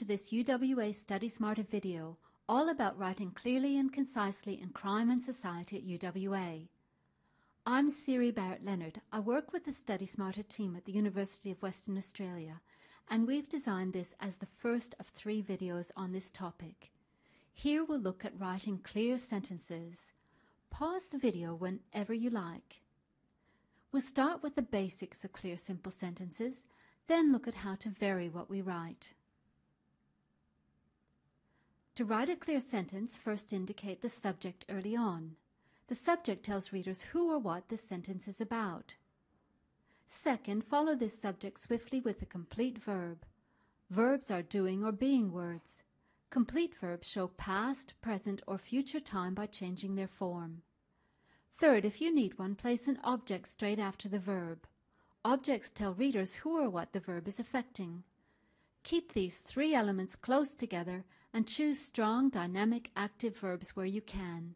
to this UWA Study Smarter video all about writing clearly and concisely in crime and society at UWA. I'm Siri Barrett Leonard. I work with the Study Smarter team at the University of Western Australia and we've designed this as the first of three videos on this topic. Here we'll look at writing clear sentences. Pause the video whenever you like. We'll start with the basics of clear simple sentences, then look at how to vary what we write. To write a clear sentence, first indicate the subject early on. The subject tells readers who or what this sentence is about. Second, follow this subject swiftly with a complete verb. Verbs are doing or being words. Complete verbs show past, present, or future time by changing their form. Third, if you need one, place an object straight after the verb. Objects tell readers who or what the verb is affecting. Keep these three elements close together and choose strong, dynamic, active verbs where you can.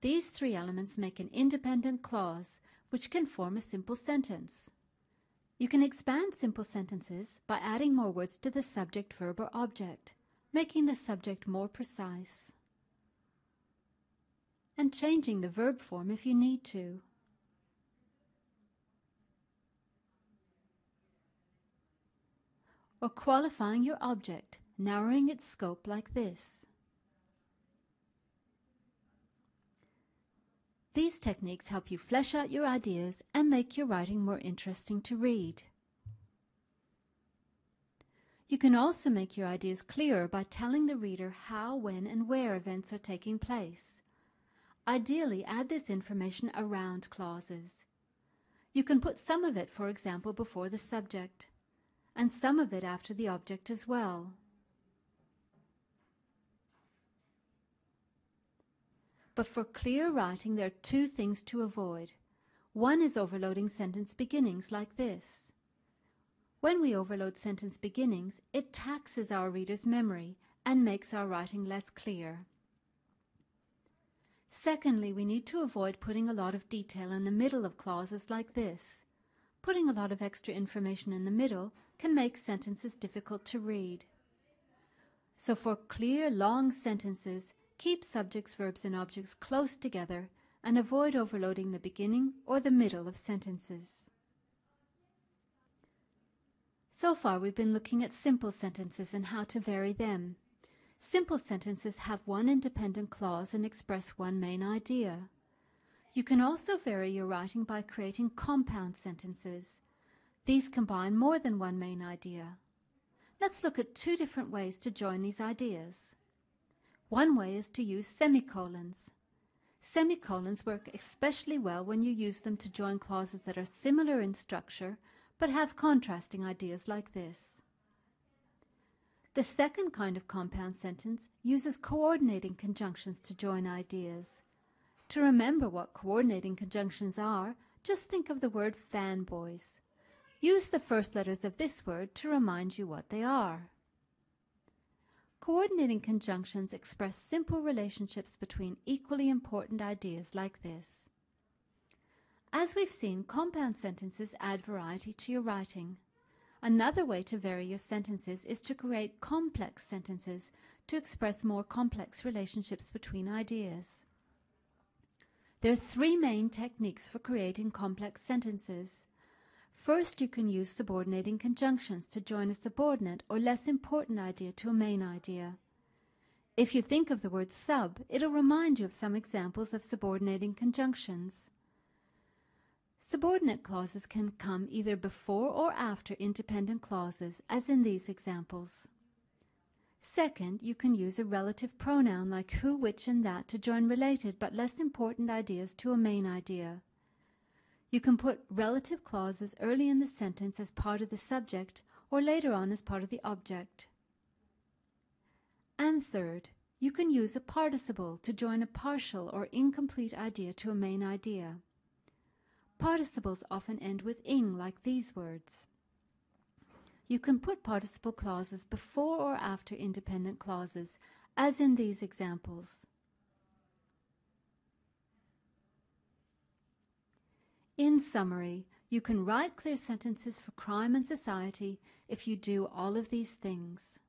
These three elements make an independent clause, which can form a simple sentence. You can expand simple sentences by adding more words to the subject, verb, or object, making the subject more precise, and changing the verb form if you need to. or qualifying your object, narrowing its scope like this. These techniques help you flesh out your ideas and make your writing more interesting to read. You can also make your ideas clearer by telling the reader how, when, and where events are taking place. Ideally, add this information around clauses. You can put some of it, for example, before the subject and some of it after the object as well. But for clear writing, there are two things to avoid. One is overloading sentence beginnings like this. When we overload sentence beginnings, it taxes our reader's memory and makes our writing less clear. Secondly, we need to avoid putting a lot of detail in the middle of clauses like this. Putting a lot of extra information in the middle can make sentences difficult to read. So for clear, long sentences, keep subjects, verbs, and objects close together and avoid overloading the beginning or the middle of sentences. So far we've been looking at simple sentences and how to vary them. Simple sentences have one independent clause and express one main idea. You can also vary your writing by creating compound sentences. These combine more than one main idea. Let's look at two different ways to join these ideas. One way is to use semicolons. Semicolons work especially well when you use them to join clauses that are similar in structure but have contrasting ideas like this. The second kind of compound sentence uses coordinating conjunctions to join ideas. To remember what coordinating conjunctions are, just think of the word fanboys. Use the first letters of this word to remind you what they are. Coordinating conjunctions express simple relationships between equally important ideas like this. As we've seen, compound sentences add variety to your writing. Another way to vary your sentences is to create complex sentences to express more complex relationships between ideas. There are three main techniques for creating complex sentences. First, you can use subordinating conjunctions to join a subordinate or less important idea to a main idea. If you think of the word sub, it'll remind you of some examples of subordinating conjunctions. Subordinate clauses can come either before or after independent clauses, as in these examples. Second, you can use a relative pronoun like who, which, and that to join related but less important ideas to a main idea. You can put relative clauses early in the sentence as part of the subject or later on as part of the object. And third, you can use a participle to join a partial or incomplete idea to a main idea. Participles often end with ing like these words. You can put participle clauses before or after independent clauses, as in these examples. In summary, you can write clear sentences for crime and society if you do all of these things.